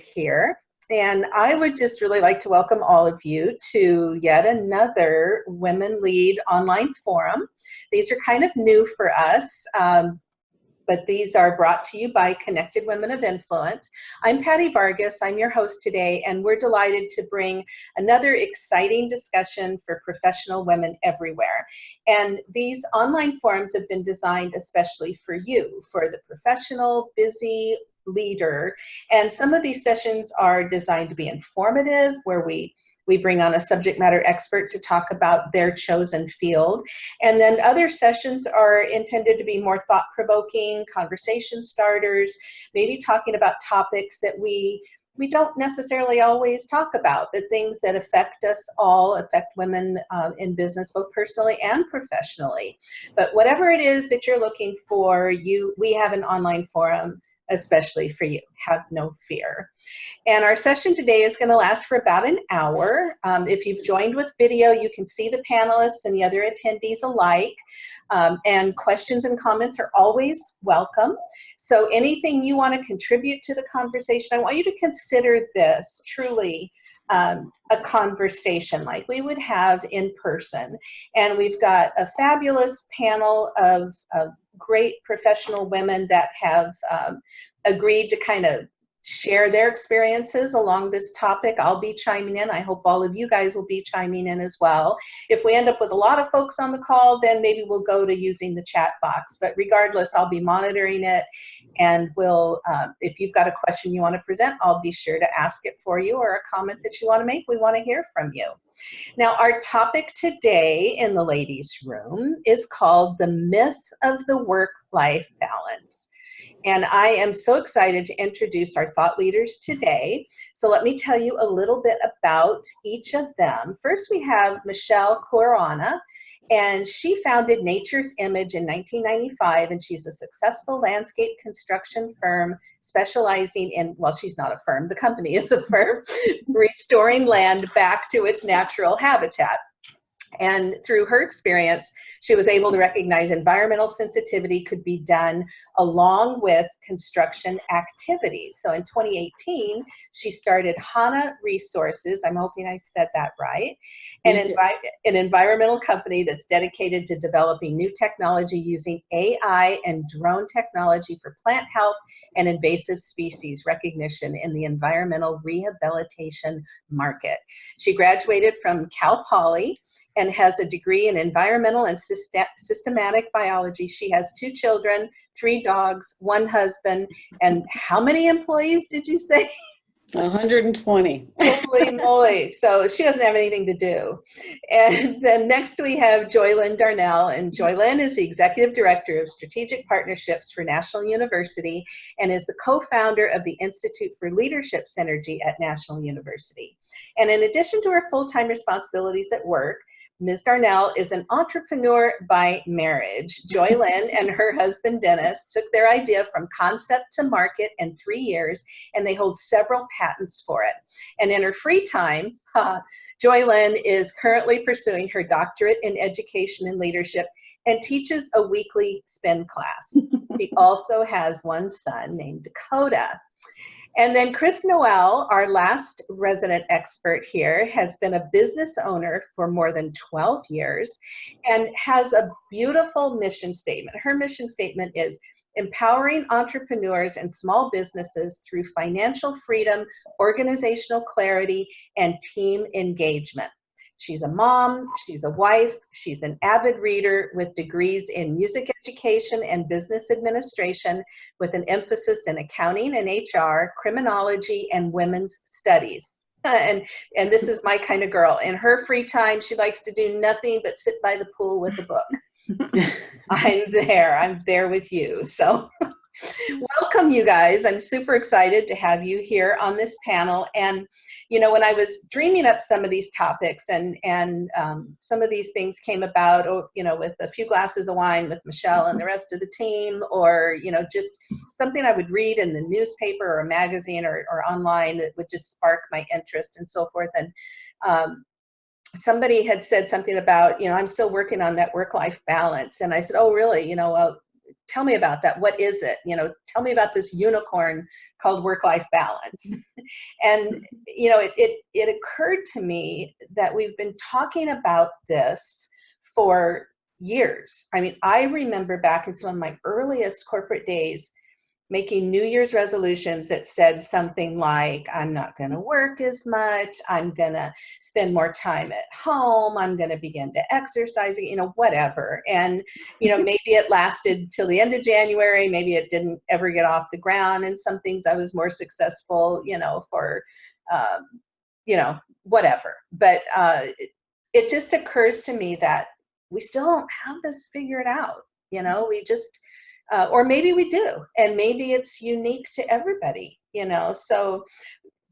here. And I would just really like to welcome all of you to yet another Women Lead online forum. These are kind of new for us. Um, but these are brought to you by Connected Women of Influence. I'm Patty Vargas, I'm your host today, and we're delighted to bring another exciting discussion for professional women everywhere. And these online forums have been designed especially for you, for the professional, busy, leader. And some of these sessions are designed to be informative, where we we bring on a subject matter expert to talk about their chosen field. And then other sessions are intended to be more thought-provoking, conversation starters, maybe talking about topics that we we don't necessarily always talk about, but things that affect us all, affect women uh, in business, both personally and professionally. But whatever it is that you're looking for, you we have an online forum especially for you. Have no fear. And our session today is going to last for about an hour. Um, if you've joined with video, you can see the panelists and the other attendees alike. Um, and questions and comments are always welcome. So anything you want to contribute to the conversation, I want you to consider this truly um, a conversation like we would have in person. And we've got a fabulous panel of, of great professional women that have um, agreed to kind of share their experiences along this topic. I'll be chiming in. I hope all of you guys will be chiming in as well. If we end up with a lot of folks on the call, then maybe we'll go to using the chat box. But regardless, I'll be monitoring it and we'll, uh, if you've got a question you want to present, I'll be sure to ask it for you or a comment that you want to make. We want to hear from you. Now, our topic today in the ladies' room is called the myth of the work-life balance. And I am so excited to introduce our thought leaders today. So let me tell you a little bit about each of them. First, we have Michelle Corona, and she founded Nature's Image in 1995, and she's a successful landscape construction firm specializing in, well, she's not a firm, the company is a firm, restoring land back to its natural habitat. And through her experience, she was able to recognize environmental sensitivity could be done along with construction activities. So in 2018, she started HANA Resources, I'm hoping I said that right, an, envi an environmental company that's dedicated to developing new technology using AI and drone technology for plant health and invasive species recognition in the environmental rehabilitation market. She graduated from Cal Poly and has a degree in environmental and systematic biology. She has two children, three dogs, one husband, and how many employees did you say? 120. Holy moly. So she doesn't have anything to do. And then next we have Joylyn Darnell. And Joylyn is the Executive Director of Strategic Partnerships for National University and is the co-founder of the Institute for Leadership Synergy at National University. And in addition to her full-time responsibilities at work, Ms. Darnell is an entrepreneur by marriage. Joy Lynn and her husband Dennis took their idea from concept to market in three years, and they hold several patents for it. And in her free time, uh, Joylyn is currently pursuing her doctorate in education and leadership and teaches a weekly spin class. she also has one son named Dakota. And then Chris Noel, our last resident expert here, has been a business owner for more than 12 years and has a beautiful mission statement. Her mission statement is empowering entrepreneurs and small businesses through financial freedom, organizational clarity, and team engagement. She's a mom, she's a wife, she's an avid reader with degrees in music education and business administration with an emphasis in accounting and HR, criminology, and women's studies. and and this is my kind of girl. In her free time, she likes to do nothing but sit by the pool with a book. I'm there. I'm there with you. So welcome you guys. I'm super excited to have you here on this panel. And you know, when I was dreaming up some of these topics and, and um, some of these things came about, or, you know, with a few glasses of wine with Michelle and the rest of the team, or, you know, just something I would read in the newspaper or a magazine or, or online that would just spark my interest and so forth. And um, somebody had said something about, you know, I'm still working on that work-life balance. And I said, oh, really? You know, well, tell me about that. What is it? You know, tell me about this unicorn called work-life balance. and, you know, it, it, it occurred to me that we've been talking about this for years. I mean, I remember back in some of my earliest corporate days, making New Year's resolutions that said something like, I'm not going to work as much, I'm going to spend more time at home, I'm going to begin to exercise, you know, whatever. And, you know, maybe it lasted till the end of January, maybe it didn't ever get off the ground. And some things I was more successful, you know, for, um, you know, whatever. But uh, it, it just occurs to me that we still don't have this figured out. You know, we just, uh, or maybe we do and maybe it's unique to everybody you know? So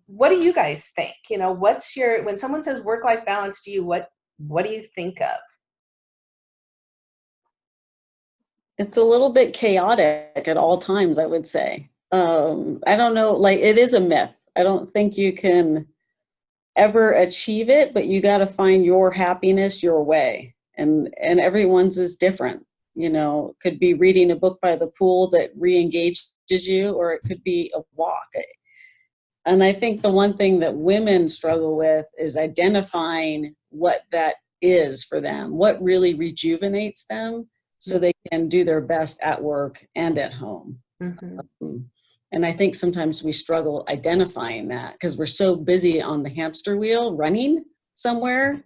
what do you guys think? You know what's your when someone says work life balance to you what what do you think of? It's a little bit chaotic at all times i would say. Um i don't know like it is a myth. I don't think you can ever achieve it but you got to find your happiness your way and and everyone's is different you know could be reading a book by the pool that re-engages you or it could be a walk. And i think the one thing that women struggle with is identifying what that is for them what really rejuvenates them so they can do their best at work and at home. Mm-hmm. um, and i think sometimes we struggle identifying that because we're so busy on the hamster wheel running somewhere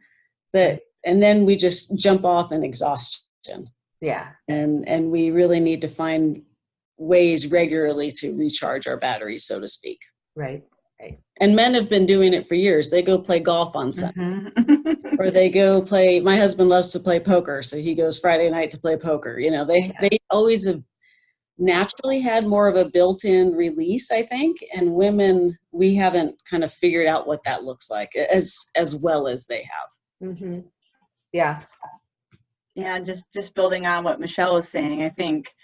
that and then we just jump off in exhaustion yeah. And and we really need to find ways regularly to recharge our batteries, so to speak. Right. Right. And men have been doing it for years. They go play golf on Sunday, mm-hmm. or they go play. My husband loves to play poker, so he goes Friday night to play poker. You know, they yeah. they always have naturally had more of a built-in release, I think. And women, we haven't kind of figured out what that looks like as as well as they have. Mm-hmm. Yeah, yeah, just just building on what Michelle was saying, I think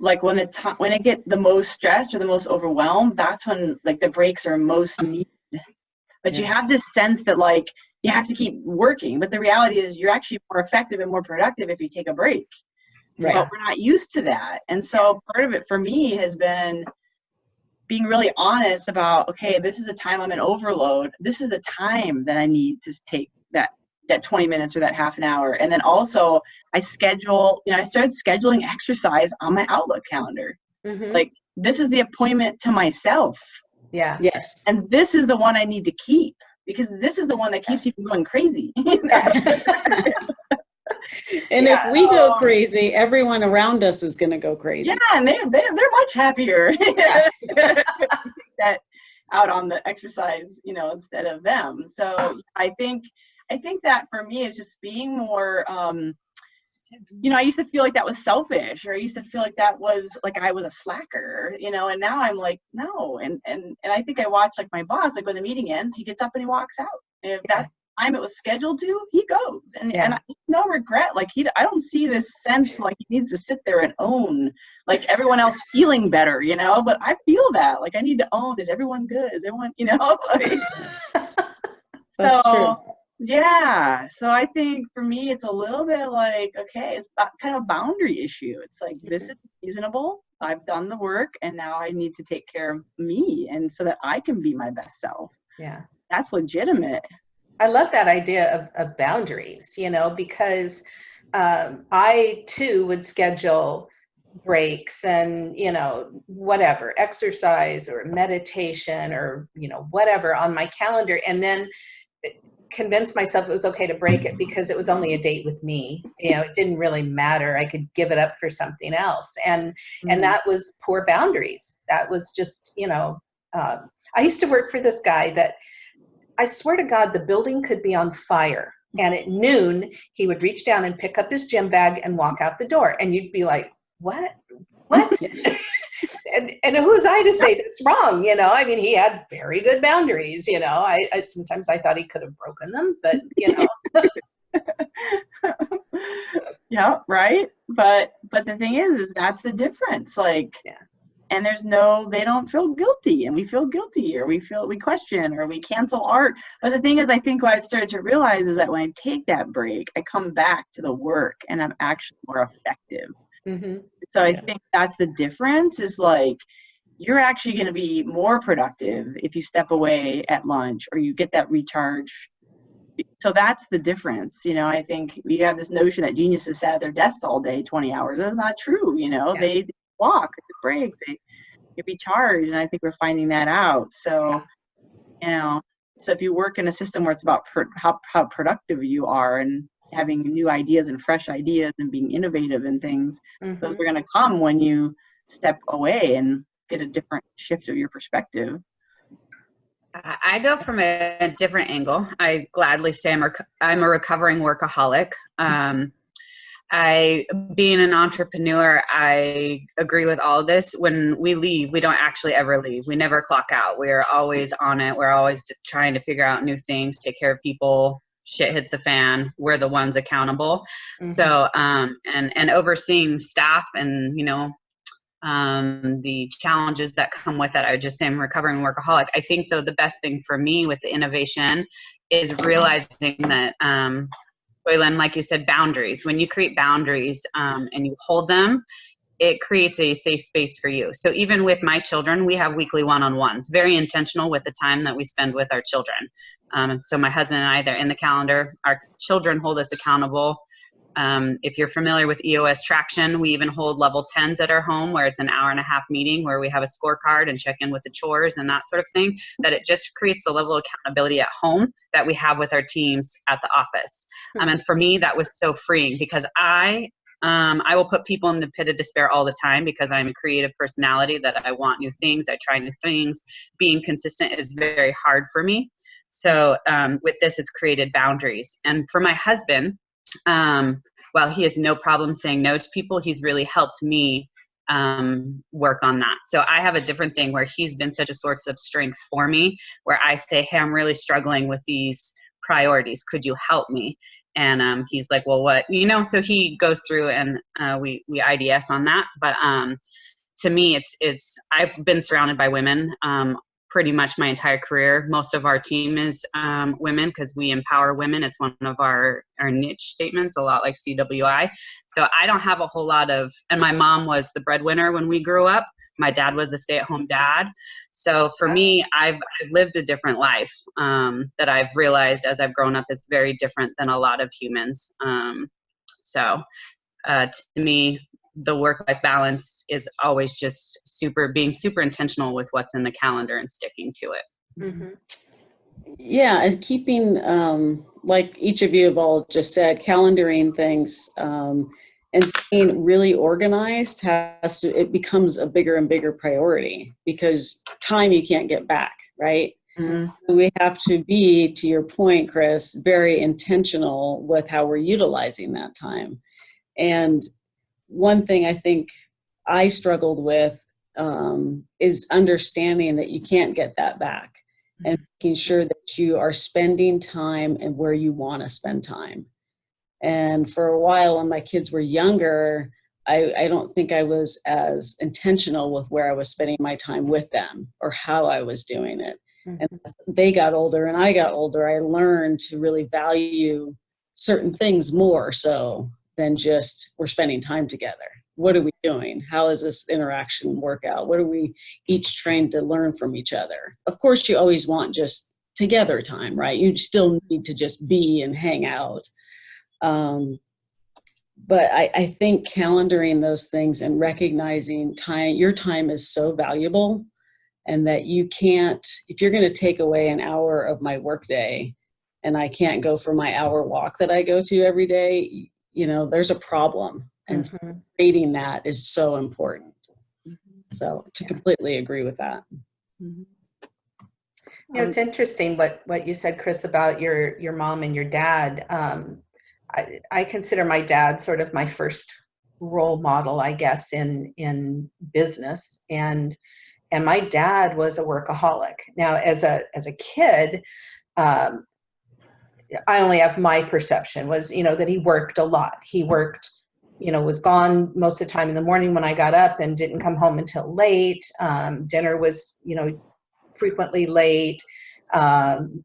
like when the time when I get the most stressed or the most overwhelmed, that's when like the breaks are most needed. But yes. you have this sense that like you have to keep working, but the reality is you're actually more effective and more productive if you take a break. Right. But we're not used to that. And so part of it for me has been being really honest about okay, this is a time I'm in overload. This is the time that I need to take that that 20 minutes or that half an hour. And then also I schedule, you know, I started scheduling exercise on my Outlook calendar. Mm-hmm. Like this is the appointment to myself. Yeah. Yes. And this is the one I need to keep because this is the one that keeps you from going crazy. and yeah. if we go crazy, everyone around us is going to go crazy. Yeah, and they, they, they're much happier that out on the exercise, you know, instead of them. So I think I think that for me is just being more um, you know, I used to feel like that was selfish, or I used to feel like that was like I was a slacker, you know, and now I'm like, no. And and and I think I watch like my boss, like when the meeting ends, he gets up and he walks out. And if yeah. that time it was scheduled to, he goes. And yeah. and I, no regret. Like he I don't see this sense like he needs to sit there and own like everyone else feeling better, you know. But I feel that. Like I need to own, is everyone good? Is everyone, you know, like That's so, true yeah. So I think for me, it's a little bit like, okay, it's kind of a boundary issue. It's like, mm-hmm. this is reasonable. I've done the work and now I need to take care of me and so that I can be my best self. Yeah. That's legitimate. I love that idea of, of boundaries, you know, because um, I too would schedule breaks and you know whatever exercise or meditation or you know whatever on my calendar and then convinced myself it was okay to break it because it was only a date with me. You know it didn't really matter. I could give it up for something else. And mm-hmm. and that was poor boundaries. That was just you know um, i used to work for this guy that i swear to god the building could be on fire. And at noon he would reach down and pick up his gym bag and walk out the door. And you'd be like what? What and and who was I to say that's wrong? You know, I mean, he had very good boundaries. You know, I, I sometimes I thought he could have broken them, but you know. yeah, right. But but the thing is, is that's the difference. Like, yeah. And there's no, they don't feel guilty, and we feel guilty, or we feel we question, or we cancel art. But the thing is, I think what I've started to realize is that when I take that break, I come back to the work, and I'm actually more effective hmm So I Yeah. think that's the difference is like you're actually going to be more productive if you step away at lunch or you get that recharge. So that's the difference. You know, I think we have this notion that geniuses sat at their desks all day, 20 hours. That's not true. You know, Yeah. they walk, they break, they get recharged. And I think we're finding that out. So, you know, so if you work in a system where it's about how, how productive you are and having new ideas and fresh ideas and being innovative and things, those are going to come when you step away and get a different shift of your perspective. I I go from a different angle. I gladly say I'm, rec- I'm a recovering workaholic. Um, I, being an entrepreneur, I agree with all this. When we leave, we don't actually ever leave. We never clock out. We're always on it. We're always trying to figure out new things, take care of people. Shit hits the fan. We're the ones accountable. Mhm. So, um, and and overseeing staff and you know um, the challenges that come with it. I would just say I'm recovering workaholic. I think though the best thing for me with the innovation is realizing that, um, Joylyn, like you said, boundaries. When you create boundaries um, and you hold them, it creates a safe space for you. So even with my children, we have weekly one-on-ones. Very intentional with the time that we spend with our children. Um, so my husband and I, they're in the calendar. Our children hold us accountable. Um, if you're familiar with EOS Traction, we even hold level 10s at our home where it's an hour and a half meeting where we have a scorecard and check in with the chores and that sort of thing. That it just creates a level of accountability at home that we have with our teams at the office. Um, and for me, that was so freeing because I um, I will put people in the pit of despair all the time because I'm a creative personality that I want new things. I try new things. Being consistent is very hard for me. So um, with this, it's created boundaries. And for my husband, um, while he has no problem saying no to people, he's really helped me um, work on that. So I have a different thing where he's been such a source of strength for me, where I say, "Hey, I'm really struggling with these priorities. Could you help me?" And um, he's like, "Well, what?" You know. So he goes through and uh, we we IDS on that. But um, to me, it's it's I've been surrounded by women um, pretty much my entire career. Most of our team is um, women because we empower women. It's one of our, our niche statements, a lot like CWI. So I don't have a whole lot of, and my mom was the breadwinner when we grew up. My dad was a stay at home dad. So for me, I've, I've lived a different life um, that I've realized as I've grown up is very different than a lot of humans. Um, so uh, to me, the work life balance is always just super being super intentional with what's in the calendar and sticking to it. hmm Yeah, and keeping, um, like each of you have all just said, calendaring things um, and staying really organized has to, it becomes a bigger and bigger priority because time you can't get back, right? We have to be, to your point, Chris, very intentional with how we're utilizing that time. And one thing I think I struggled with um, is understanding that you can't get that back and making sure that you are spending time and where you want to spend time. And for a while, when my kids were younger, I, I don't think I was as intentional with where I was spending my time with them or how I was doing it. And mm-hmm. as they got older and I got older, I learned to really value certain things more so than just we're spending time together. What are we doing? How is this interaction work out? What are we each trying to learn from each other? Of course, you always want just together time, right? You still need to just be and hang out. Um, but I, I think calendaring those things and recognizing time, your time is so valuable and that you can't, if you're going to take away an hour of my workday and I can't go for my hour walk that I go to every day, you know, there's a problem. And Mhm. creating that is so important. So to completely agree with that. You know, it's interesting what, what you said, Chris, about your, your mom and your dad. Um, I, I consider my dad sort of my first role model, I guess, in, in business. And, and my dad was a workaholic. Now, as a, as a kid, um, I only have my perception was, you know, that he worked a lot. He worked, you know, was gone most of the time in the morning when I got up and didn't come home until late. Um, dinner was, you know, frequently late. Um,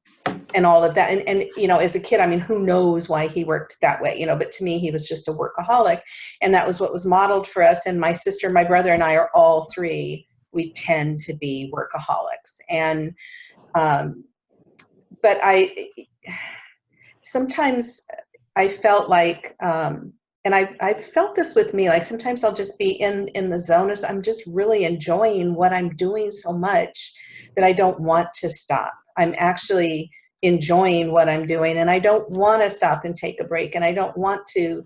and all of that. And, and you know as a kid i mean who knows why he worked that way you know but to me he was just a workaholic. And that was what was modeled for us. And my sister my brother and i are all three we tend to be workaholics. And um, but i sometimes i felt like um, and I, I felt this with me like sometimes i'll just be in in the zone as i'm just really enjoying what i'm doing so much that i don't want to stop. I'm actually enjoying what i'm doing and i don't want to stop and take a break and i don't want to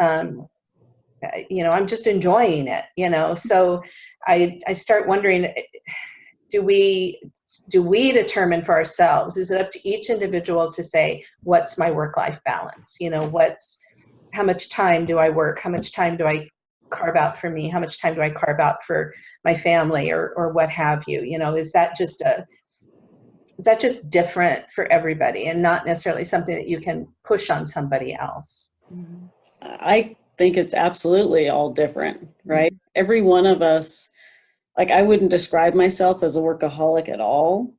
um, you know i'm just enjoying it you know so i i start wondering do we do we determine for ourselves is it up to each individual to say what's my work life balance you know what's how much time do I work? How much time do I carve out for me? How much time do I carve out for my family or, or what have you? You know, is that just a, is that just different for everybody and not necessarily something that you can push on somebody else? I think it's absolutely all different, right? Mm-hmm. Every one of us, like I wouldn't describe myself as a workaholic at all,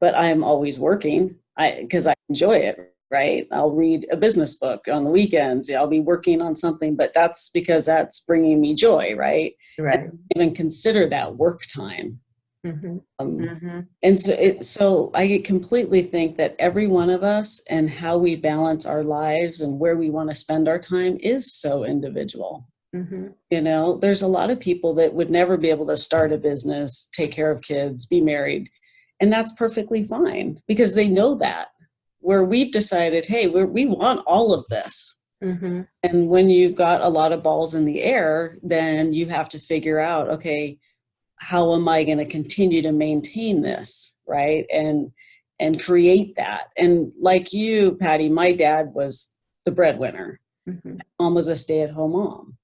but I am always working. I because I enjoy it, right? I'll read a business book on the weekends. I'll be working on something, but that's because that's bringing me joy, right? Right. Even consider that work time. Hmm Um, Mm-hmm. and so, it, so I completely think that every one of us and how we balance our lives and where we want to spend our time is so individual. hmm You know, there's a lot of people that would never be able to start a business, take care of kids, be married, and that's perfectly fine because they know that. Where we've decided, hey, we're, we want all of this. hmm And when you've got a lot of balls in the air, then you have to figure out, okay, how am I going to continue to maintain this, right? And and create that. And like you, Patty, my dad was the breadwinner. hmm Mom was a stay-at-home mom.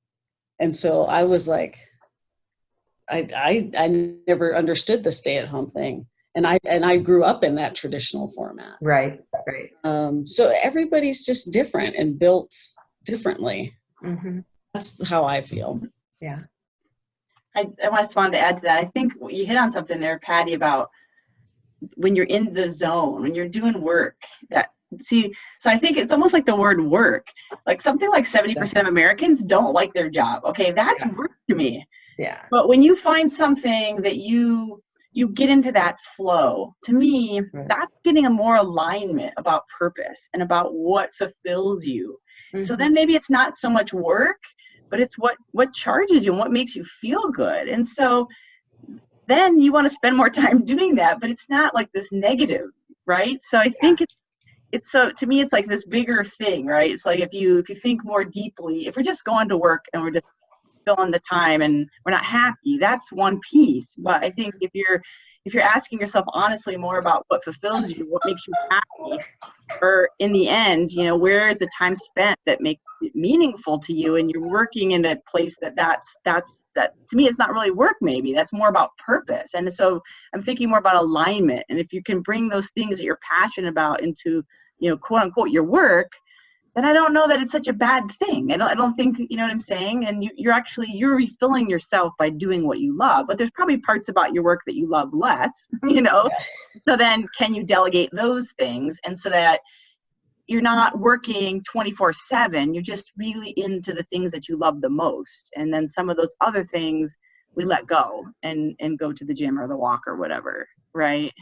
And so I was like, I I I never understood the stay-at-home thing. And I and I grew up in that traditional format. Right. Right. Um, so everybody's just different and built differently. hmm That's how I feel. Yeah. I, I just wanted to add to that. I think you hit on something there, Patty, about when you're in the zone, when you're doing work. That see, so I think it's almost like the word work. Like something like 70% of Americans don't like their job. Okay, that's Yeah. work to me. Yeah. But when you find something that you you get into that flow, to me, Right. that's getting a more alignment about purpose and about what fulfills you. So Mhm. then maybe it's not so much work, but it's what what charges you and what makes you feel good. And so then you want to spend more time doing that, but it's not like this negative, right? So I think it's it's so to me it's like this bigger thing, right? It's like if you if you think more deeply, if we're just going to work and we're just filling the time and we're not happy, that's one piece. But I think if you're if you're asking yourself honestly more about what fulfills you, what makes you happy, or in the end, you know, where is the time spent that makes it meaningful to you, and you're working in a place that that's that's that to me, it's not really work. Maybe that's more about purpose. And so I'm thinking more about alignment. And if you can bring those things that you're passionate about into, you know, quote unquote, your work, then I don't know that it's such a bad thing. I don't, I don't think, you know what I'm saying? And you, you're actually, you're refilling yourself by doing what you love, but there's probably parts about your work that you love less, you know? So then can you delegate those things? And so that you're not working 24 seven, you're just really into the things that you love the most. And then some of those other things we let go and, and go to the gym or the walk or whatever. Right.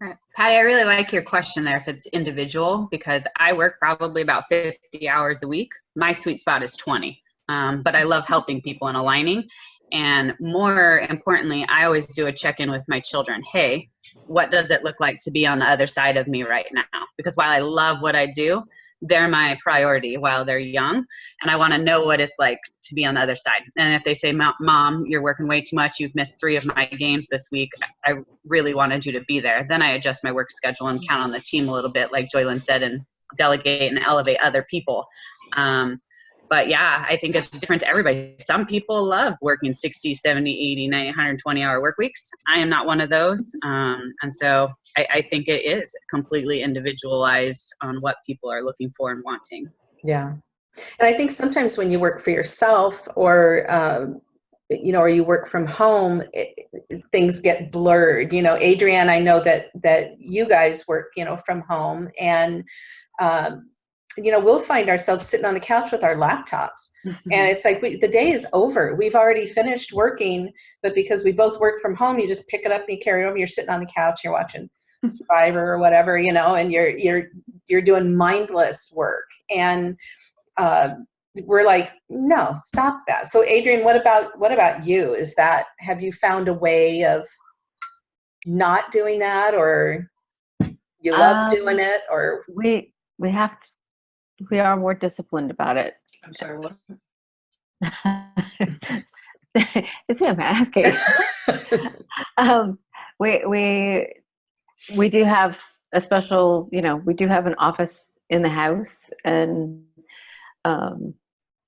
Patty, I really like your question there if it's individual because I work probably about 50 hours a week. My sweet spot is 20. Um, but I love helping people and aligning. And more importantly, I always do a check in with my children. Hey, what does it look like to be on the other side of me right now? Because while I love what I do, they're my priority while they're young. And I want to know what it's like to be on the other side. And if they say, Mom, you're working way too much, you've missed three of my games this week, I really wanted you to be there, then I adjust my work schedule and count on the team a little bit, like Joylyn said, and delegate and elevate other people. Um, but yeah, I think it's different to everybody. Some people love working 60, 70, 80, 90, 120 hour work weeks. I am not one of those. Um, and so I, I think it is completely individualized on what people are looking for and wanting. Yeah. And I think sometimes when you work for yourself or um, you know, or you work from home, it, things get blurred. You know, Adrienne, I know that that you guys work, you know, from home, and um, you know, we'll find ourselves sitting on the couch with our laptops, Mm-hmm. and it's like we, the day is over. We've already finished working, but because we both work from home, you just pick it up and you carry it over. You're sitting on the couch, you're watching Survivor or whatever, you know, and you're you're you're doing mindless work, and uh, we're like, no, stop that. So, Adrian, what about what about you? Is that have you found a way of not doing that, or you love Um, doing it, or We we have to, we are more disciplined about it. I'm sorry, what? it's him asking. um, we we we do have a special, you know, we do have an office in the house, and um,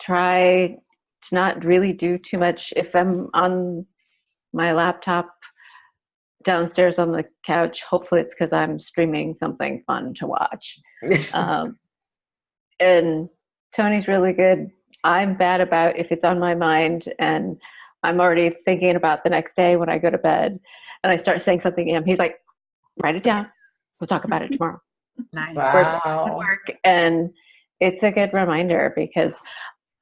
try to not really do too much. If I'm on my laptop downstairs on the couch, hopefully it's because I'm streaming something fun to watch. um, and Tony's really good. I'm bad about if it's on my mind and I'm already thinking about the next day when I go to bed and I start saying something to him. He's like, write it down. We'll talk about it tomorrow. Nice. wow, work. And it's a good reminder because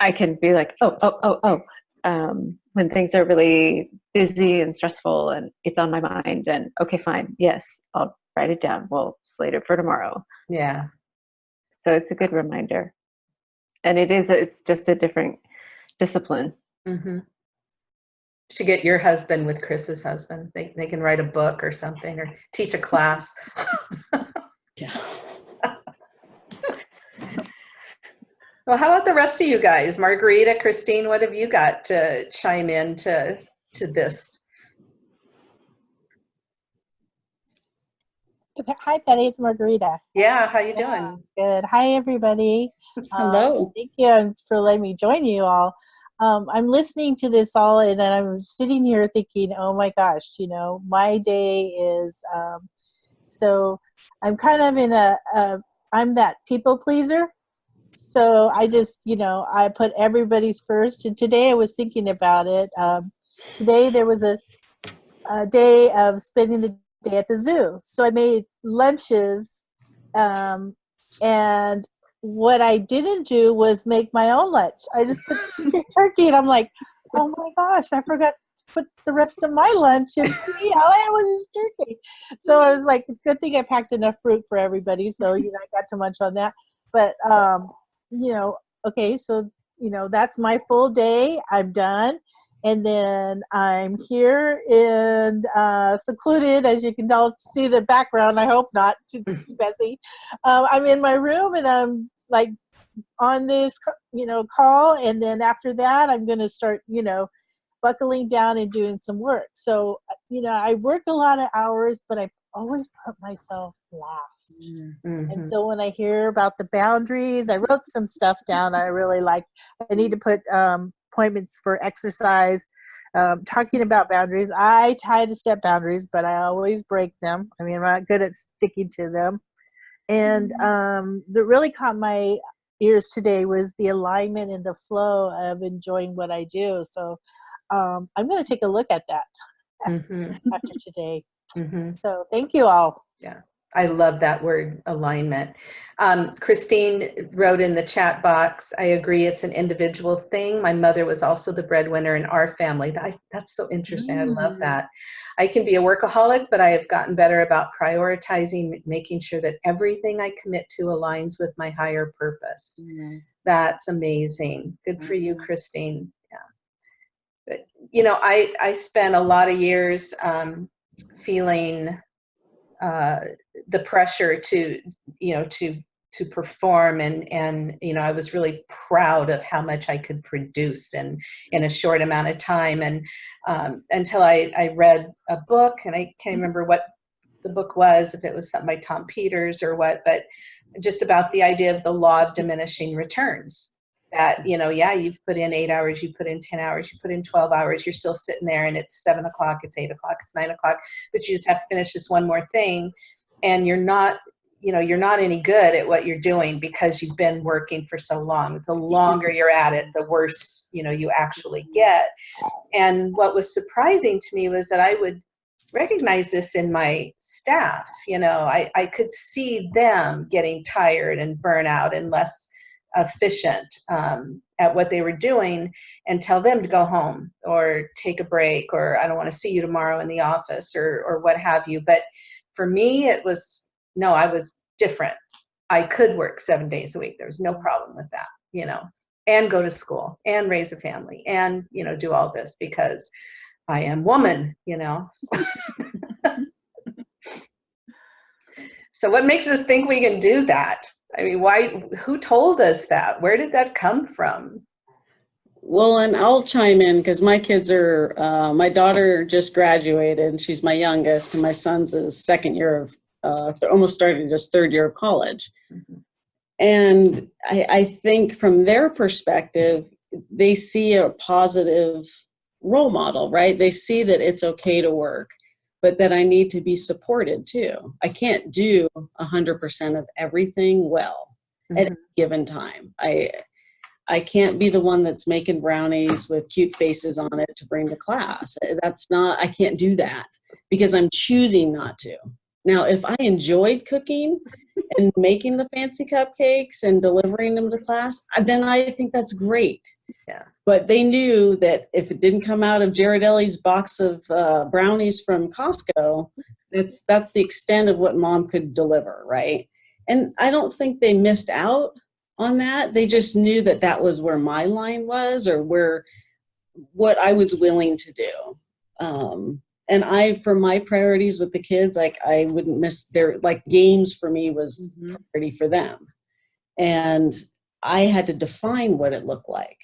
I can be like, oh, oh, oh, oh. Um, when things are really busy and stressful and it's on my mind and okay, fine. Yes, I'll write it down. We'll slate it for tomorrow. yeah, So it's a good reminder. And it is, it's just a different discipline. mm-hmm. Should get your husband with Chris's husband. They they can write a book or something, or teach a class. Yeah. Well, how about the rest of you guys? Margarita, Christine, what have you got to chime in to, to this? Hi, Patty. It's Margarita. Yeah, how you Yeah, doing? Good. Hi, everybody. Um, Hello. thank you for letting me join you all. Um, I'm listening to this all, and then I'm sitting here thinking, oh my gosh, you know, my day is. Um, so I'm kind of in a, a, I'm that people pleaser. So I just, you know, I put everybody's first. And today I was thinking about it. Um, today there was a, a day of spending the day at the zoo. So I made lunches um, and what I didn't do was make my own lunch. I just put turkey, and I'm like, oh my gosh, I forgot to put the rest of my lunch in. All I had was this turkey. So I was like, good thing I packed enough fruit for everybody, so you know I got to munch on that. But um, you know, okay, so you know that's my full day. I'm done. And then I'm here in uh, secluded, as you can tell, see the background. I hope not. It's too messy. Um, I'm in my room and I'm like on this, you know, call. And then after that, I'm going to start, you know, buckling down and doing some work. So, you know, I work a lot of hours, but I always put myself last. Mhm. And so when I hear about the boundaries, I wrote some stuff down I really like. I need to put um, appointments for exercise. Um, talking about boundaries, I try to set boundaries, but I always break them. I mean, I'm not good at sticking to them. And um, that really caught my ears today was the alignment and the flow of enjoying what I do. So um, I'm going to take a look at that Mhm. after today. Mhm. So thank you all. I love that word alignment. Um, Christine wrote in the chat box, I agree, it's an individual thing. My mother was also the breadwinner in our family. That, that's so interesting. I love Mm. that. I can be a workaholic, but I have gotten better about prioritizing, making sure that everything I commit to aligns with my higher purpose. Mm. That's amazing. Good for you, Mhm. Christine. Yeah. But, you know, I, I spent a lot of years um, feeling uh, the pressure to, you know, to to perform and and you know I was really proud of how much I could produce in in a short amount of time. And um, until I I read a book and I can't remember what the book was if it was something by Tom Peters or what but just about the idea of the law of diminishing returns that you know yeah you've put in eight hours you put in 10 hours you put in 12 hours you're still sitting there and it's seven o'clock it's eight o'clock it's nine o'clock but you just have to finish this one more thing and you're not you know you're not any good at what you're doing because you've been working for so long. The longer you're at it the worse you know you actually get. And what was surprising to me was that i would recognize this in my staff you know i, I could see them getting tired and burnout and less efficient um, at what they were doing and tell them to go home or take a break or i don't want to see you tomorrow in the office or or what have you but for me it was no, I was different. I could work seven days a week. There was no problem with that, you know, and go to school and raise a family and, you know, do all this because I am woman, you know. so what makes us think we can do that? I mean, why, who told us that? Where did that come from? Well, and I'll chime in because my kids are, uh, my daughter just graduated she's my youngest and my son's his second year of uh, almost started his third year of college. Mm-hmm. And I, I think from their perspective, they see a positive role model, right? They see that it's okay to work, but that I need to be supported too. I can't do 100% of everything well Mm-hmm. at any given time. I I can't be the one that's making brownies with cute faces on it to bring to class. That's not I can't do that because I'm choosing not to. Now, if I enjoyed cooking and making the fancy cupcakes and delivering them to class, then I think that's great. Yeah. But they knew that if it didn't come out of Ghirardelli's box of uh, brownies from Costco, that's that's the extent of what mom could deliver, right? And I don't think they missed out on that. They just knew that that was where my line was, or where what I was willing to do. Um, and I, for my priorities with the kids, like I wouldn't miss their like games for me was Mhm. priority for them, and I had to define what it looked like,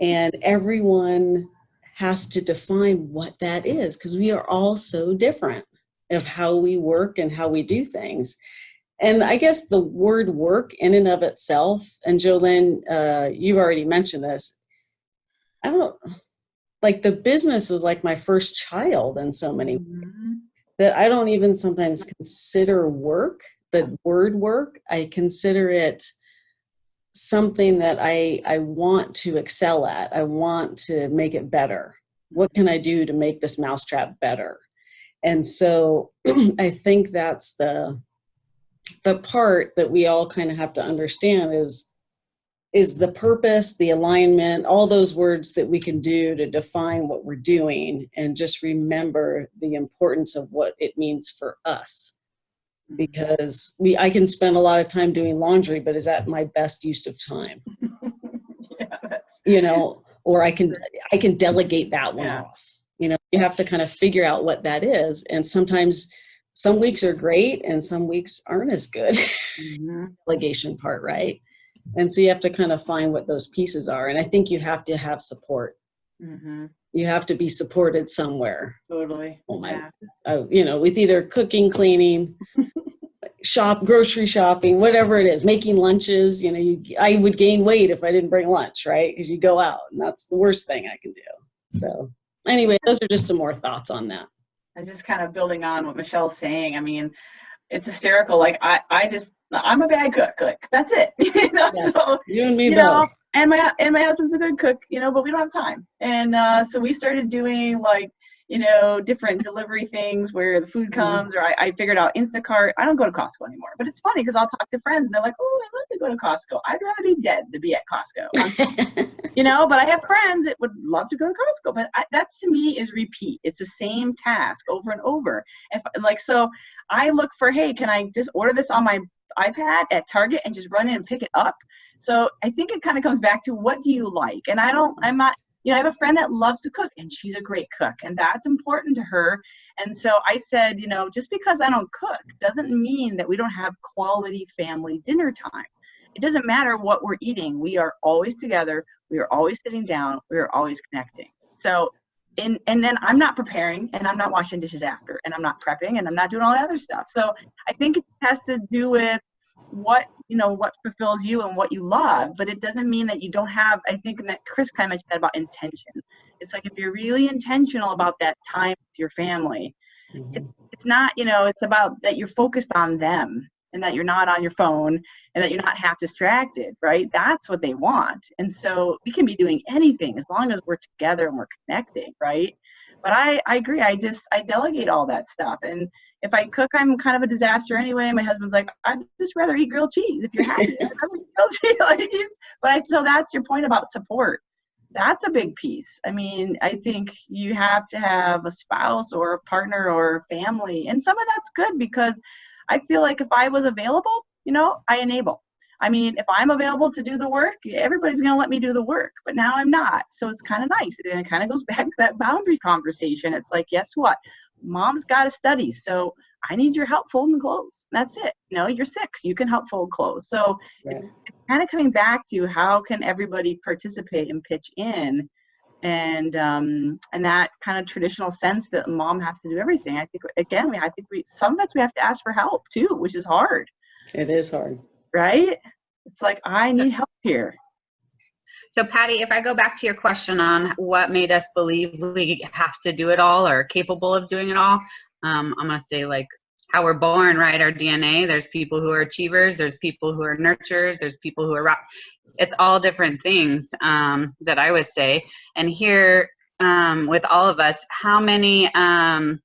and everyone has to define what that is because we are all so different of how we work and how we do things. And I guess the word work in and of itself, and Joylyn, uh, you've already mentioned this. I don't like the business was like my first child in so many Mhm. that I don't even sometimes consider work, the word work. I consider it something that I, I want to excel at. I want to make it better. What can I do to make this mousetrap better? And so I think that's the the part that we all kind of have to understand is is the purpose, the alignment, all those words that we can do to define what we're doing and just remember the importance of what it means for us. Because we I can spend a lot of time doing laundry, but is that my best use of time? yeah, You know, or I can I can delegate that one Yeah. off. You know, you have to kind of figure out what that is. And sometimes some weeks are great and some weeks aren't as good. Mhm. delegation part, right? And so you have to kind of find what those pieces are. And I think you have to have support. Mhm. You have to be supported somewhere. Totally. Oh my, Yeah. uh, you know, with either cooking, cleaning, shop, grocery shopping, whatever it is, making lunches. You know, you, I would gain weight if I didn't bring lunch, right? Because you go out, and that's the worst thing I can do. So, anyway, those are just some more thoughts on that. I just kind of building on what Michelle's saying. I mean, it's hysterical. Like I, I just, I'm a bad cook. Like that's it. you know? Yes, So, you and me you both. know, and my and my husband's a good cook, you know, but we don't have time. And uh, so we started doing like, you know, different delivery things where the food Mm-hmm. comes, or I, I figured out Instacart. I don't go to Costco anymore, but it's funny because I'll talk to friends and they're like, "Oh, I love to go to Costco. I'd rather be dead than be at Costco." you know but i have friends that would love to go to costco but I, that's to me is repeat it's the same task over and over if like so i look for hey can i just order this on my ipad at target and just run in and pick it up. So i think it kind of comes back to what do you like? And i don't i'm not you know i have a friend that loves to cook and she's a great cook and that's important to her. And so i said you know just because i don't cook doesn't mean that we don't have quality family dinner time. It doesn't matter what we're eating. We are always together. We are always sitting down. We are always connecting. So and and then i'm not preparing and i'm not washing dishes after and i'm not prepping and i'm not doing all the other stuff. So i think it has to do with what you know what fulfills you and what you love but it doesn't mean that you don't have i think that chris kind of mentioned that about intention. It's like if you're really intentional about that time with your family Mhm. it's not you know it's about that you're focused on them and that you're not on your phone and that you're not half distracted, right? That's what they want. And so we can be doing anything as long as we're together and we're connecting, right? But I, I agree. I just, I delegate all that stuff. And if I cook, I'm kind of a disaster anyway. My husband's like, I'd just rather eat grilled cheese if you're happy. I'd rather eat grilled cheese. But I, so that's your point about support. That's a big piece. I mean, I think you have to have a spouse or a partner or family. And some of that's good because I feel like if I was available, you know, I enable. I mean, if I'm available to do the work, everybody's going to let me do the work. But now I'm not. So it's kind of nice. And it kind of goes back to that boundary conversation. It's like, guess what? Mom's got to study. So I need your help folding clothes. That's it. No, you're six. You can help fold clothes. So it's, it's kind of coming back to how can everybody participate and pitch in and um and that kind of traditional sense that mom has to do everything i think again we i think we some of us we have to ask for help too which is hard It is hard. right it's like i need help here So Patty, if I go back to your question on what made us believe we have to do it all or capable of doing it all, um, I'm gonna say like how we're born, right? Our DNA. There's people who are achievers. There's people who are nurturers. There's people who are rock. It's all different things um, that I would say. And here um, with all of us, how many um,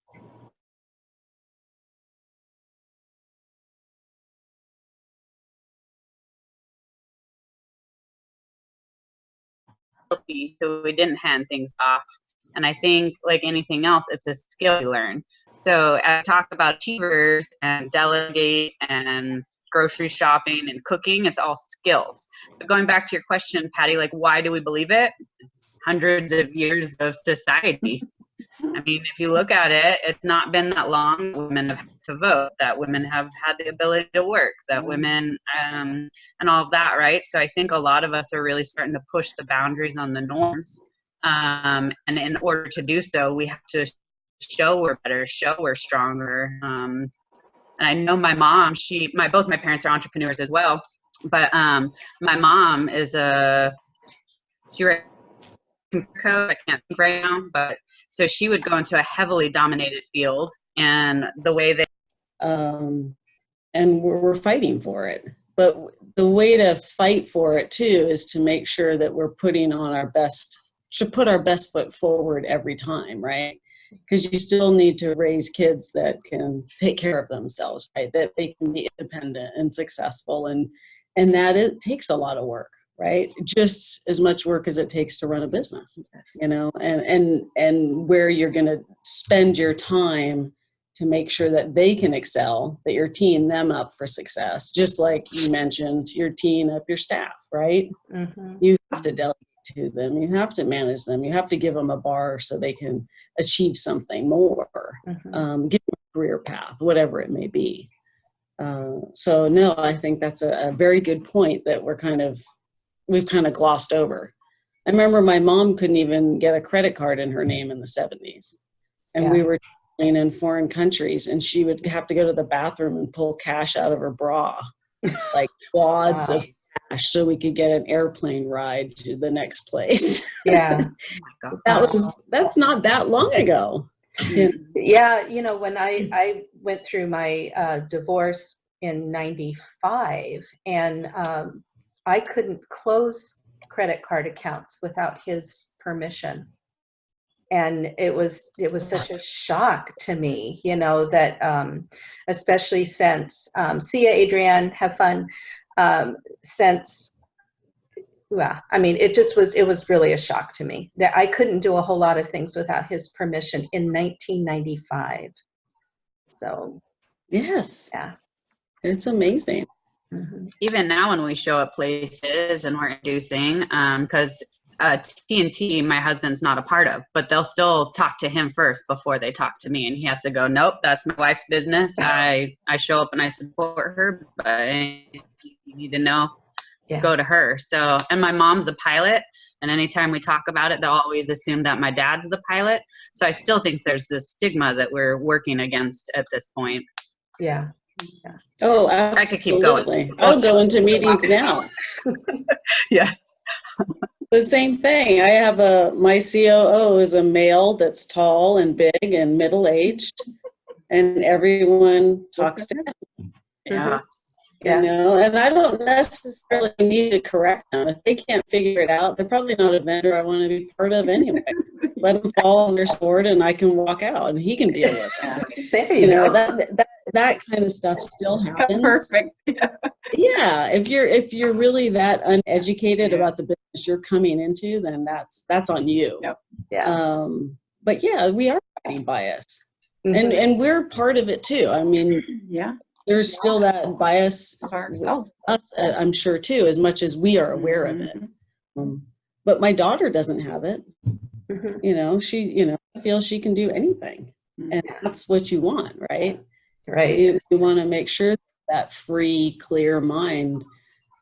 so we didn't hand things off. And I think, like anything else, it's a skill you learn. So I talk about achievers and delegate and grocery shopping and cooking. It's all skills. So going back to your question, Patty, like why do we believe it? It's hundreds of years of society. I mean, if you look at it, it's not been that long women have had to vote, that women have had the ability to work, that women, um, and all of that, right? So I think a lot of us are really starting to push the boundaries on the norms. Um, and in order to do so, we have to show we're better, show we're stronger. Um, and I know my mom, she, my, both my parents are entrepreneurs as well, but um, my mom is a, she I can't think right now, but so she would go into a heavily dominated field and the way that um, and we're, we're fighting for it. But the way to fight for it too is to make sure that we're putting on our best, to put our best foot forward every time, right? Because you still need to raise kids that can take care of themselves, right? That they can be independent and successful, and and that it takes a lot of work, right? Just as much work as it takes to run a business you know and and and where you're going to spend your time to make sure that they can excel that you're teeing them up for success just like you mentioned you're teeing up your staff right Mhm. you have to delegate to them. You have to manage them. You have to give them a bar so they can achieve something more Mhm. um, give them a career path whatever it may be. Uh, so no i think that's a, a very good point that we're kind of we've kind of glossed over. I remember my mom couldn't even get a credit card in her name in the 70s. And we were in foreign countries and she would have to go to the bathroom and pull cash out of her bra, like wads of cash so we could get an airplane ride to the next place. Yeah. oh that was that's not that long ago. Yeah. You know, when I I went through my uh, divorce in '95, and um, I couldn't close credit card accounts without his permission, and it was it was such a shock to me, you know, that um, especially since um, see ya, Adrienne, have fun. Um, since well, I mean, it just was, it was really a shock to me that I couldn't do a whole lot of things without his permission in 1995. So, Yes. Yeah. It's amazing. mhm. even now when we show up places and we're inducing because uh, tnt my husband's not a part of but they'll still talk to him first before they talk to me and he has to go nope that's my wife's business i i show up and i support her but you need to know Yeah. go to her so and my mom's a pilot and anytime we talk about it they'll always assume that my dad's the pilot so i still think there's this stigma that we're working against at this point yeah. Oh, absolutely. I could keep going. absolutely. I'll go into meetings now. yes The same thing. I have a, my COO is a male that's tall and big and middle-aged, and everyone talks to him. Yeah. Mm-hmm. Yeah. You know, and I don't necessarily need to correct them. If they can't figure it out, they're probably not a vendor I want to be part of anyway. Let them fall on their sword and I can walk out and he can deal with it. There You you know, go. that, that, that kind of stuff still happens. Perfect. Yeah. Yeah. If you're, if you're really that uneducated about the business you're coming into, then that's, that's on you. Yep. Yeah. Um, but yeah, we are fighting bias and, Mhm. and we're part of it too. I mean, Yeah. There's still that bias us, uh, I'm sure too, as much as we are aware of it. Mhm. Um, but my daughter doesn't have it. Mhm. You know, she, you know, feels she can do anything, and that's what you want, right? Right. You, you want to make sure that free, clear mind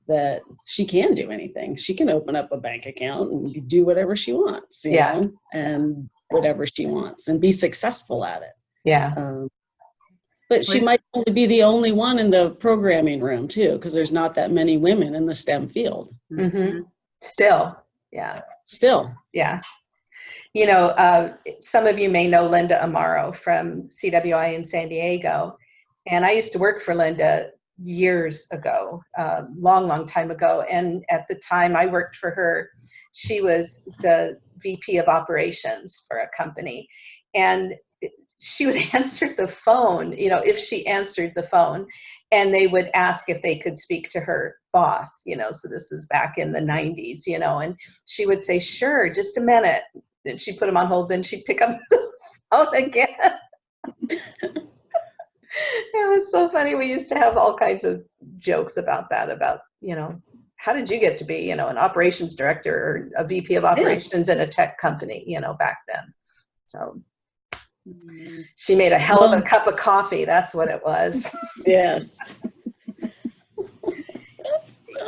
that she can do anything. She can open up a bank account and do whatever she wants, you Yeah. know, and whatever she wants, and be successful at it. Yeah. Um, but she might only be the only one in the programming room too, because there's not that many women in the STEM field. hmm Still. Yeah. Still, Yeah. You know, uh, some of you may know Linda Amaro from CWI in San Diego. And I used to work for Linda years ago, uh, long, long time ago. And at the time I worked for her, she was the VP of operations for a company. And she would answer the phone, you know, if she answered the phone, and they would ask if they could speak to her boss, you know, so this is back in the 90s, you know, and she would say, sure, just a minute. Then she'd put him on hold, then she'd pick up the phone again. it was so funny. We used to have all kinds of jokes about that, about, you know, how did you get to be, you know, an operations director or a VP of operations in a tech company, you know, back then. So she made a hell of a cup of coffee. That's what it was. yes.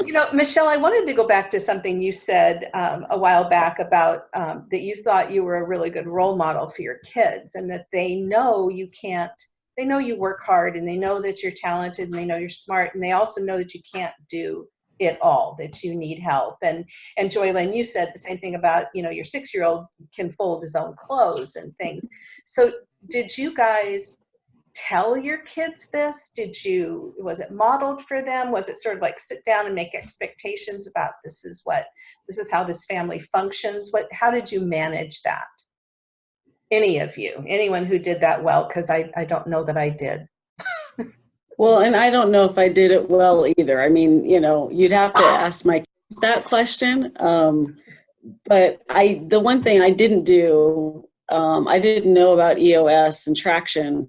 You know, Michelle, I wanted to go back to something you said um, a while back about um, that you thought you were a really good role model for your kids and that they know you can't, they know you work hard and they know that you're talented and they know you're smart and they also know that you can't do it all, that you need help. And, and Joylyn, you said the same thing about, you know, your six-year-old can fold his own clothes and things. So did you guys tell your kids this? Did you, was it modeled for them? Was it sort of like sit down and make expectations about this is what, this is how this family functions? What, how did you manage that? Any of you, anyone who did that well, because I, I don't know that I did. Well, and I don't know if I did it well either. I mean, you know, you'd have to ask my kids that question. Um, but I, the one thing I didn't do, um, I didn't know about EOS and traction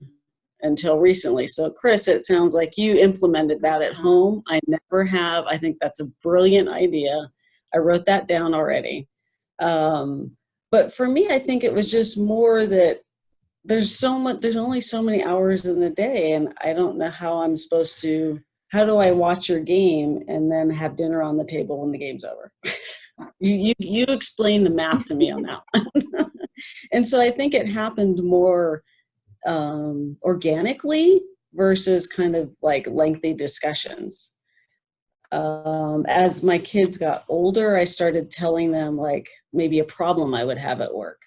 until recently. So, Chris, it sounds like you implemented that at home. I never have. I think that's a brilliant idea. I wrote that down already. Um, but for me, I think it was just more that there's so much there's only so many hours in the day and i don't know how i'm supposed to how do i watch your game and then have dinner on the table when the game's over? You, you you explain the math to me on that and so i think it happened more um, organically versus kind of like lengthy discussions. Um, as my kids got older i started telling them like maybe a problem i would have at work.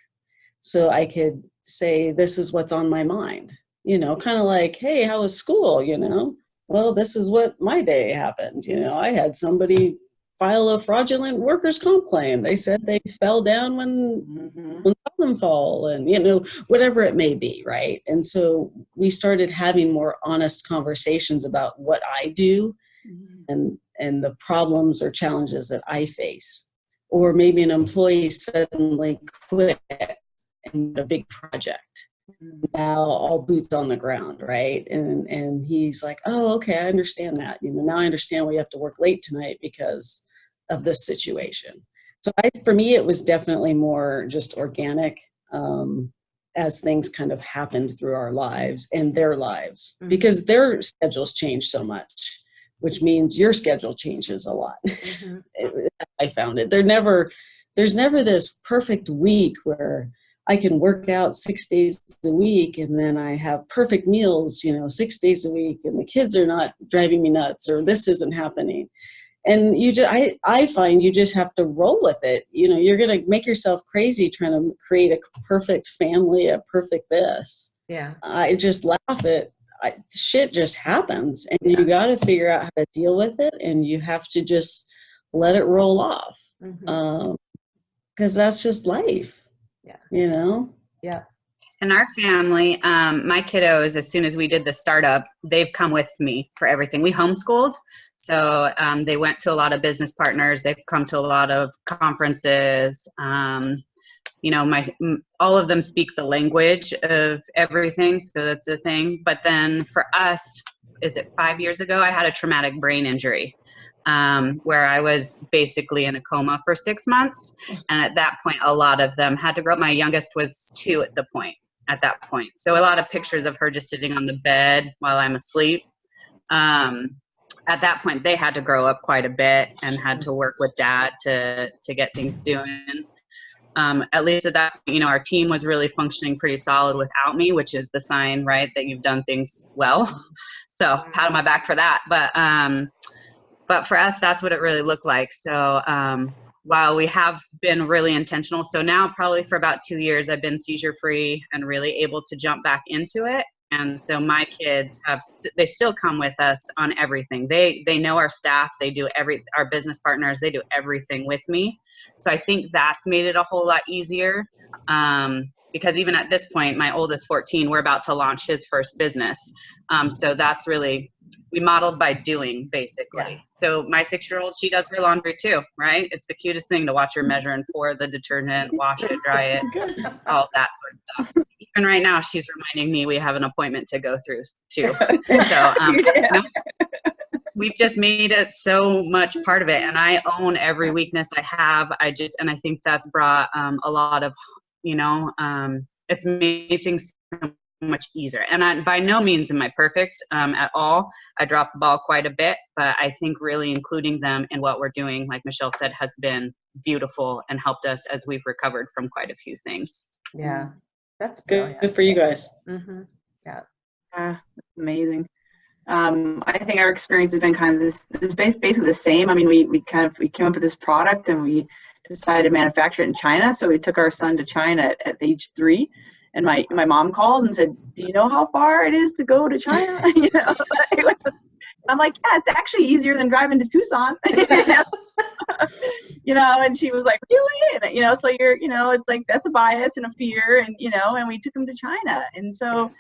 So i could say this is what's on my mind you know kind of like hey how was school? you know? Well this is what my day happened you know? I had somebody file a fraudulent workers comp claim. They said they fell down when Mhm. when saw them fall and you know whatever it may be right? And so we started having more honest conversations about what i do and and the problems or challenges that i face. Or maybe an employee suddenly quit a big project. Now all boots on the ground right? And and he's like oh okay i understand that. You know now i understand you have to work late tonight because of this situation. So I, for me it was definitely more just organic um, as things kind of happened through our lives and their lives. Mhm. because their schedules change so much which means your schedule changes a lot. It- I found it. There never, there's never this perfect week where I can work out six days a week and then I have perfect meals, you know, six days a week and the kids are not driving me nuts or this isn't happening. And you just, I, I find you just have to roll with it. You know, you're going to make yourself crazy trying to create a perfect family, a perfect this. Yeah. I just laugh at I, shit just happens and you got to figure out how to deal with it and you have to just let it roll off Mhm. um because that's just life Yeah. you know yeah. In our family, um, my kiddos, as soon as we did the startup, they've come with me for everything. We homeschooled, so um, they went to a lot of business partners. They've come to a lot of conferences. Um, you know, my all of them speak the language of everything, so that's a thing. But then for us, is it five years ago? I had a traumatic brain injury. Um, where I was basically in a coma for six months. And at that point, a lot of them had to grow up. My youngest was two at the point at that point. So a lot of pictures of her just sitting on the bed while I'm asleep. Um, at that point, they had to grow up quite a bit and had to work with dad to to get things doing. Um, at least at that, you know, our team was really functioning pretty solid without me, which is the sign, right, that you've done things well. So pat on my back for that. But um, but for us, that's what it really looked like. So um, while we have been really intentional, so now probably for about two years, I've been seizure free and really able to jump back into it. And so my kids have, st- they still come with us on everything. They, they know our staff, they do every, our business partners, they do everything with me. So I think that's made it a whole lot easier. Um, because even at this point, my oldest 14, we're about to launch his first business. Um, so that's really, we modeled by doing basically. Yeah. So my six year old, she does her laundry too, right? It's the cutest thing to watch her measure and pour the detergent, wash it, dry it, all that sort of stuff. Even right now, she's reminding me we have an appointment to go through too. So um, no, we've just made it so much part of it, and I own every weakness I have. I just, and I think that's brought um, a lot of, you know, um, it's made things so much easier. And I, by no means am I perfect um, at all. I drop the ball quite a bit, but I think really including them in what we're doing, like Michelle said, has been beautiful and helped us as we've recovered from quite a few things. Yeah. That's good, brilliant. good for you guys hmm Ah, that's amazing. Um, I think our experience has been kind of this, this base, basically the same. I mean, we, we kind of, we came up with this product and we decided to manufacture it in China. So we took our son to China at, at age three and my, my mom called and said, do you know how far it is to go to China? you know, I'm like, yeah, it's actually easier than driving to Tucson. you know, and she was like, really? And, you know, so you're, you know, it's like, that's a bias and a fear and, you know, and we took him to China. And so,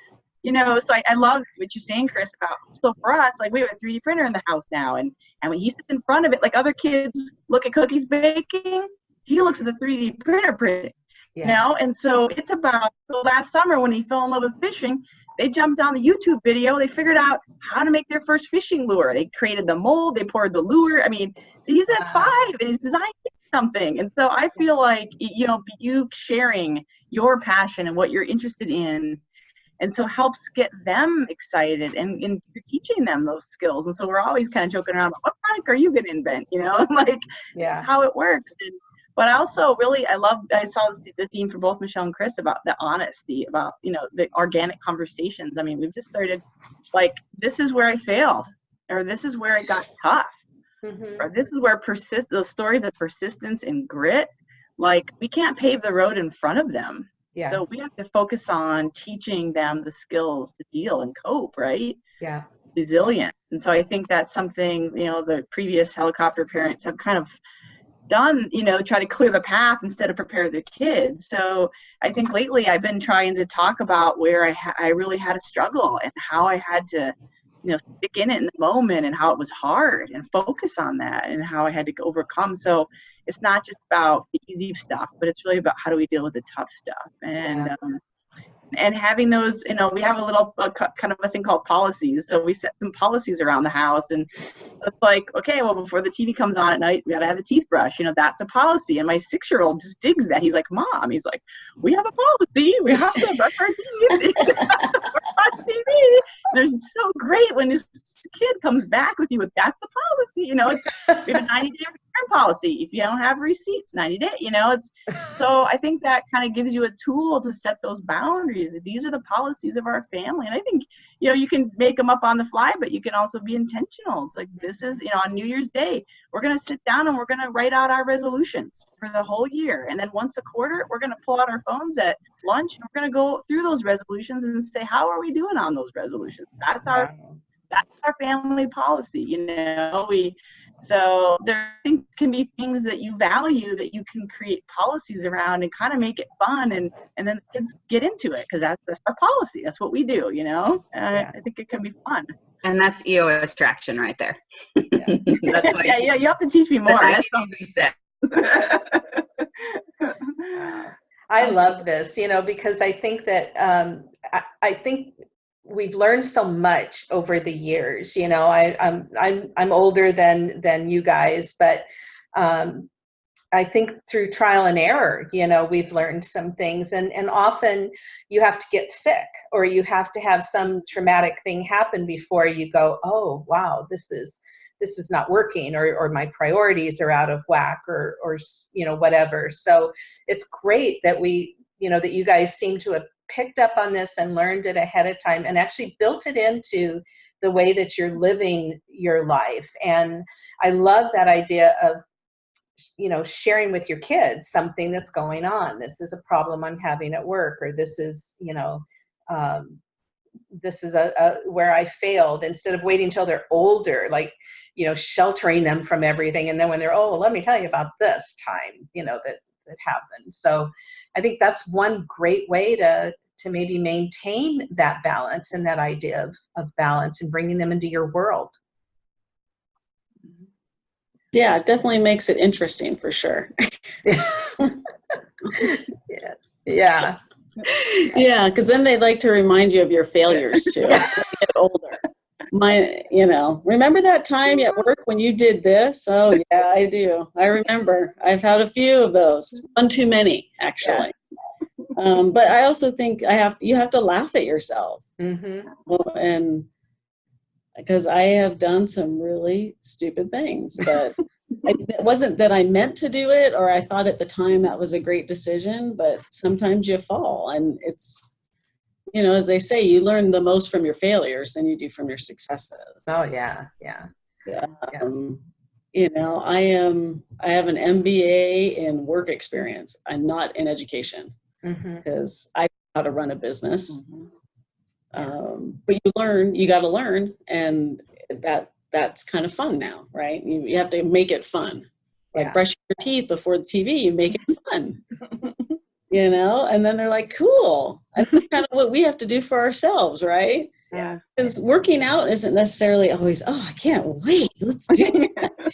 you know, so I, I love what you're saying, Chris, about, so for us, like we have a 3D printer in the house now. And, and when he sits in front of it, like other kids look at cookies baking, he looks at the 3D printer printing, Yeah. know? And so it's about, so last summer when he fell in love with fishing, they jumped on the YouTube video. They figured out how to make their first fishing lure. They created the mold. They poured the lure. I mean, so he's at Wow. five and he's designing something. And so I feel like you know you sharing your passion and what you're interested in, and so helps get them excited and, and you're teaching them those skills. And so we're always kind of joking around. What product are you going to invent? You know, like Yeah. how it works. And, but I also really, I love, I saw the- the theme for both Michelle and Chris about the honesty, about, you know, the organic conversations. I mean, we've just started like, this is where I failed, or this is where it got tough, Mhm. or this is where persist, those stories of persistence and grit, like we can't pave the road in front of them. Yeah. So we have to focus on teaching them the skills to deal and cope, right? yeah. resilient. And so I think that's something, you know, the previous helicopter parents have kind of done, you know, try to clear the path instead of prepare the kids. So I think lately I've been trying to talk about where I, ha- I really had a struggle and how I had to, you know, stick in it in the moment and how it was hard and focus on that and how I had to overcome. So it's not just about the easy stuff, but it's really about how do we deal with the tough stuff. And, Yeah. um, and having those, you know, we have a little kind of a thing called policies. So we set some policies around the house, and it's like, okay, well, before the TV comes on at night, we gotta have a teeth brush. You know, that's a policy. And my six-year-old just digs that. He's like, Mom, he's like, we have a policy. We have to brush our teeth. watch TV. It's so great when this kid comes back with you with that's the policy. You know, it's we have a 90 day policy. If you don't have receipts, 90 day you know, it's so I think that kind of gives you a tool to set those boundaries. These are the policies of our family. And I think, you know, you can make them up on the fly, but you can also be intentional. It's like, this is, you know, on New Year's Day, we're going to sit down and we're going to write out our resolutions for the whole year. And then once a quarter, we're going to pull out our phones at lunch and we're going to go through those resolutions and say, how are we doing on those resolutions? That's our that's our family policy you know we so there can be things that you value that you can create policies around and kind of make it fun and and then kids get into it because that's, that's our policy that's what we do you know Yeah. i think it can be fun And that's EOS traction right there. Yeah. that's what yeah yeah you have to teach me more I That's all. I love this, you know, because I think that um, I, I think we've learned so much over the years. You know, I, I'm I'm I'm older than than you guys, but um, I think through trial and error, you know, we've learned some things, and and often you have to get sick or you have to have some traumatic thing happen before you go, oh wow, this is this is not working or, or my priorities are out of whack or, or you know whatever so it's great that we you know that you guys seem to have picked up on this and learned it ahead of time and actually built it into the way that you're living your life. And i love that idea of you know sharing with your kids something that's going on. This is a problem i'm having at work or this is you know um, this is a, a where i failed instead of waiting until they're older like you know sheltering them from everything. And then when they're oh well, let me tell you about this time you know that that happened. So i think that's one great way to to maybe maintain that balance and that idea of, of balance and bringing them into your world Yeah, it definitely makes it interesting for sure. yeah yeah yeah, because then they like to remind you of your failures too. get older. My, you know, remember that time at work when you did this? Oh yeah, I do. I remember. I've had a few of those. One too many, actually. Um, but I also think I have you have to laugh at yourself, hmm and because I have done some really stupid things, but I, it wasn't that I meant to do it or I thought at the time that was a great decision, but sometimes you fall and it's, you know, as they say, you learn the most from your failures than you do from your successes. oh yeah yeah yeah. Um, you know, I am, I have an MBA in work experience. I'm not in education hmm because I know how to run a business. Um, but you learn, you got to learn, and that that's kind of fun now, right? You, you have to make it fun. Like Yeah. brushing your teeth before the TV, you make it fun. you know, and then they're like, cool. And that's kind of what we have to do for ourselves, right? yeah Because working out isn't necessarily always, oh, I can't wait. Let's do it.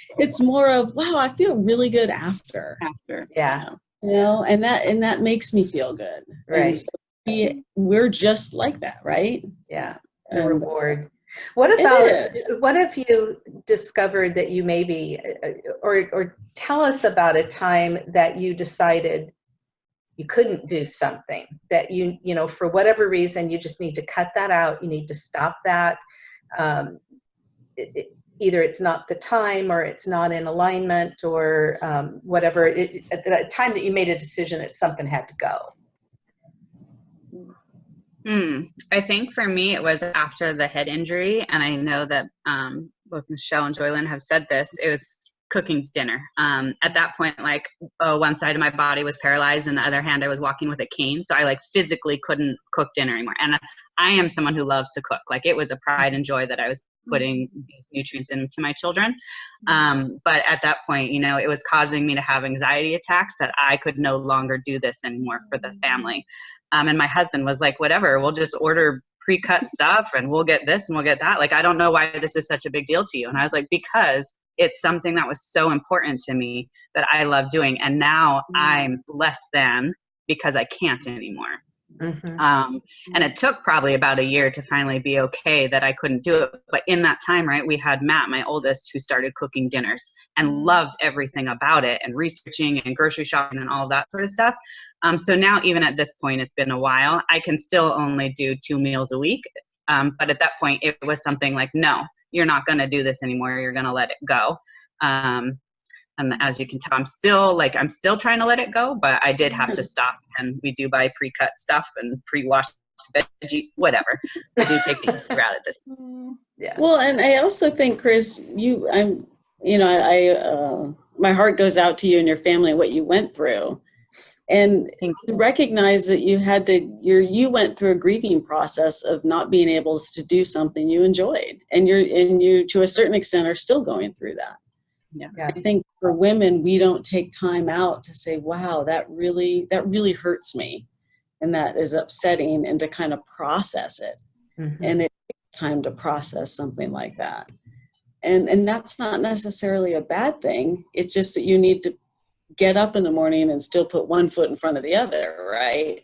it's more of, wow, I feel really good after. after yeah You know, and that and that makes me feel good. Right. so we, we're just like that, right? yeah the And- reward. What about what have you discovered that you maybe uh, or or tell us about a time that you decided you couldn't do something that you you know for whatever reason you just need to cut that out you need to stop that um, it, it, either it's not the time or it's not in alignment or um, whatever it, at the time that you made a decision that something had to go Hmm. I think for me, it was after the head injury, and I know that um, both Michelle and Joylyn have said this. It was cooking dinner. Um, at that point, like uh, one side of my body was paralyzed, and the other hand I was walking with a cane, so I like physically couldn't cook dinner anymore. And I am someone who loves to cook. Like it was a pride and joy that I was putting these nutrients into my children. Um, but at that point, you know, it was causing me to have anxiety attacks that I could no longer do this anymore for the family. Um, and my husband was like, whatever, we'll just order pre-cut stuff and we'll get this and we'll get that. Like, I don't know why this is such a big deal to you. And I was like, because it's something that was so important to me that I love doing. And now I'm less than because I can't anymore. Mhm. Um, and it took probably about a year to finally be okay that I couldn't do it. But in that time, right, we had Matt, my oldest, who started cooking dinners and loved everything about it and researching and grocery shopping and all that sort of stuff. Um, so now, even at this point, it's been a while. I can still only do two meals a week. Um, but at that point, it was something like, no, you're not going to do this anymore. You're going to let it go. Um, And as you can tell, I'm still like, I'm still trying to let it go, but I did have to stop. And we do buy pre-cut stuff and pre-washed veggie, whatever. I do take the easy route at this. Yeah. Well, and I also think, Chris, you, I'm, you know, I, uh, my heart goes out to you and your family and what you went through. And Thank to recognize that you had to, you're, you went through a grieving process of not being able to do something you enjoyed. And you're, and you, to a certain extent, are still going through that. Yeah. Yeah. I think for women, we don't take time out to say, wow, that really, that really hurts me. And that is upsetting and to kind of process it Mhm. and it takes time to process something like that and and that's not necessarily a bad thing it's just that you need to get up in the morning and still put one foot in front of the other right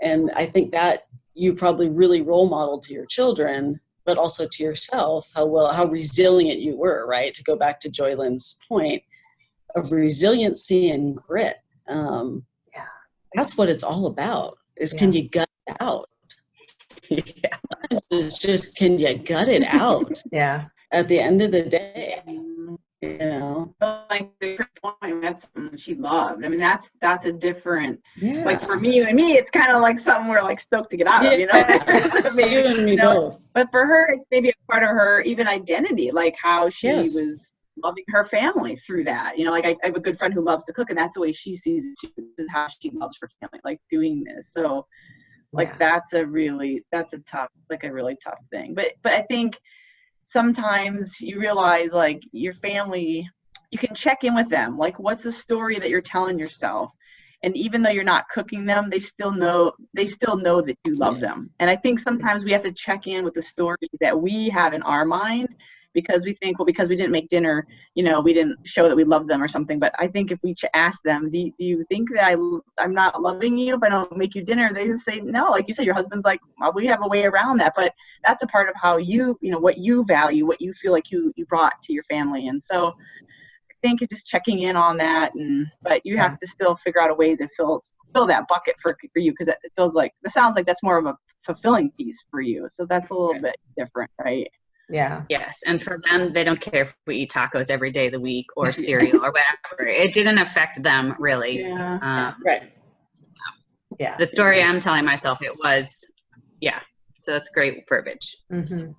and i think that you probably really role model to your children but also to yourself how well how resilient you were right to go back to joylyn's point of resiliency and grit um, Yeah. that's what it's all about is can you gut it out yeah. it's just can you gut it out Yeah. at the end of the day you know like the point, that's something she loved. I mean, that's that's a different. yeah Like for me and me, it's kind of like something we're like stoked to get out of, you know. Yeah. You and me you know, both but for her, it's maybe a part of her even identity, like how she Yes. was loving her family through that. You know, like I, I have a good friend who loves to cook, and that's the way she sees it. This is how she loves her family, like doing this. So, like Yeah. that's a really that's a tough, like a really tough thing. But but I think sometimes you realize like your family, you can check in with them. Like, what's the story that you're telling yourself? And even though you're not cooking them, they still know they still know that you love Yes. them. And I think sometimes we have to check in with the stories that we have in our mind because we think, well, because we didn't make dinner, you know, we didn't show that we love them or something. But I think if we ask them, do you, do you think that I, i'm not loving you if I don't make you dinner? They just say, no. Like you said, your husband's like, well, we have a way around that. But that's a part of how you, you know, what you value, what you feel like you, you brought to your family. And so I think just checking in on that. And, but you have to still figure out a way to fill, fill that bucket for, for you because it it feels like, it sounds like that's more of a fulfilling piece for you. So that's a little bit different, right? Yeah. Yes, and for them, they don't care if we eat tacos every day of the week or cereal or whatever. It didn't affect them really. Yeah. Uh, right Yeah. the story I'm telling myself, it was, yeah. So that's great verbiage. hmm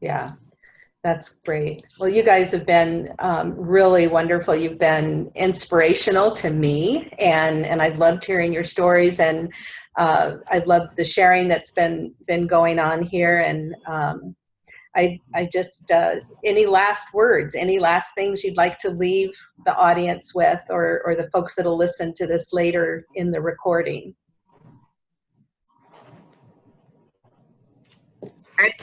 Yeah, that's great. Well, you guys have been um, really wonderful. You've been inspirational to me, and and I've loved hearing your stories, and uh, I've loved the sharing that's been been going on here. And um, I I just uh, any last words, any last things you'd like to leave the audience with, or or the folks that'll listen to this later in the recording.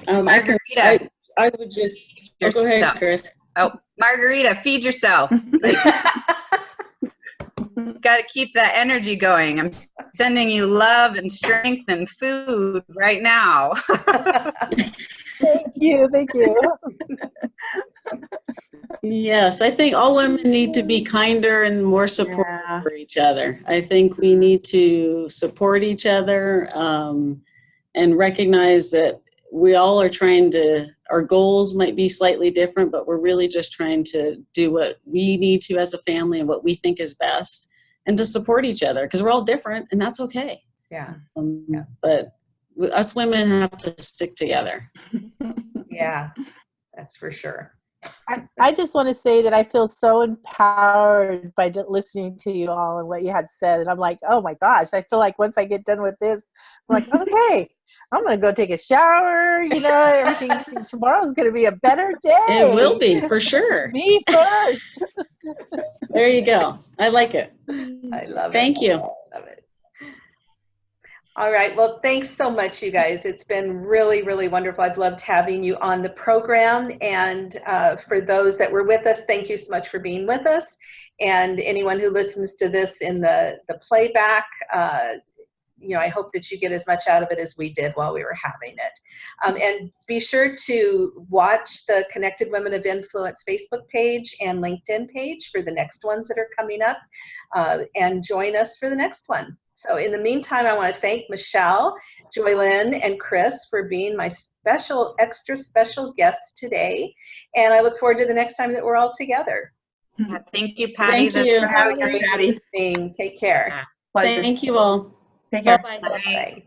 Um i can I, I would just oh, go ahead chris Oh, Margarita, feed yourself. Got to keep that energy going. I'm sending you love and strength and food right now. Thank you. Thank you. yes i think all women need to be kinder and more supportive Yeah. for each other i think we need to support each other um, and recognize that we all are trying to our goals might be slightly different but we're really just trying to do what we need to as a family and what we think is best and to support each other because we're all different and that's okay yeah, um, Yeah. but w- us women have to stick together yeah, that's for sure. I, I just want to say that I feel so empowered by listening to you all and what you had said. And I'm like, oh my gosh, I feel like once I get done with this, I'm like, okay, I'm going to go take a shower. You know, everything's, tomorrow's going to be a better day. it will be for sure Me first. there you go i like it I love it. Thank you. I Love it. All right. Well, thanks so much, you guys. It's been really, really wonderful. I've loved having you on the program. And uh, for those that were with us, thank you so much for being with us. And anyone who listens to this in the, the playback, uh, you know, I hope that you get as much out of it as we did while we were having it. Um, and be sure to watch the Connected Women of Influence Facebook page and LinkedIn page for the next ones that are coming up uh, and join us for the next one. So in the meantime, I want to thank Michelle, Joylyn, and Chris for being my special, extra special guests today. And I look forward to the next time that we're all together. Yeah, Thank you, Patty. Thank This you. was Have a great Patty. evening. Take care. Pleasure. Thank you all. Take care. Bye. Bye.